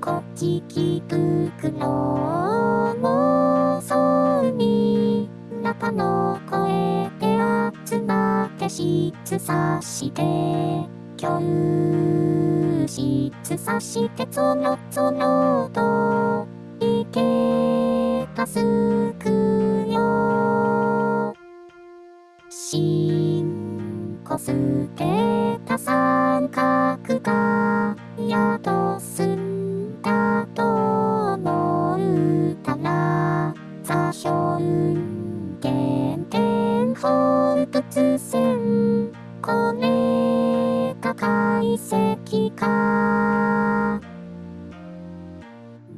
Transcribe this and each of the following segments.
こちき袋もそうに中の声で集まって質さして教室さしてぞろぞろといけたすくよしんこすけた三角がやとす。座標点点放物線これが解析か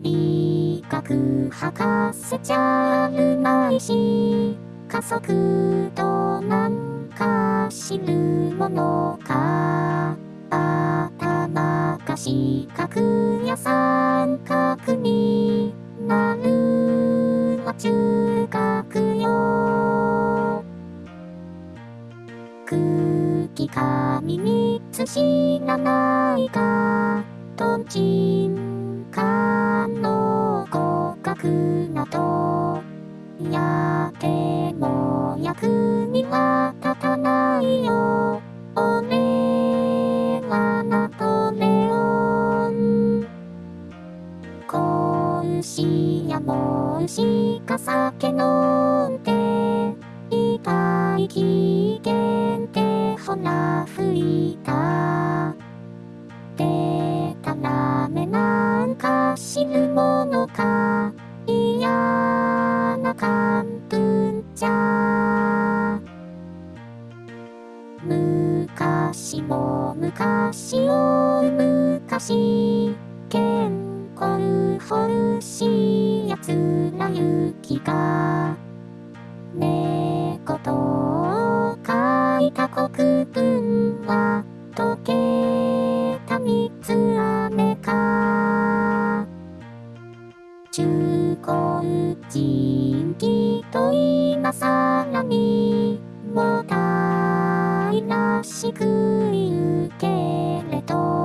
理学博士じゃるまいし加速度なんか知るものか頭が四角や三角に空気紙につ知らないか。とんちんかの合格など。やっても役には立たないよ。俺はナポレオン子牛やも牛が酒飲んで痛い機嫌でほら吹いたでたらめなんか知るものか。嫌な感文じゃ昔も昔を昔健康欲しいやつら雪がた国分は溶けた三つ雨か中高人気と今さらにもたいらしく言うけれど